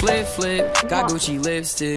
Flip, flip, got Gucci lipstick.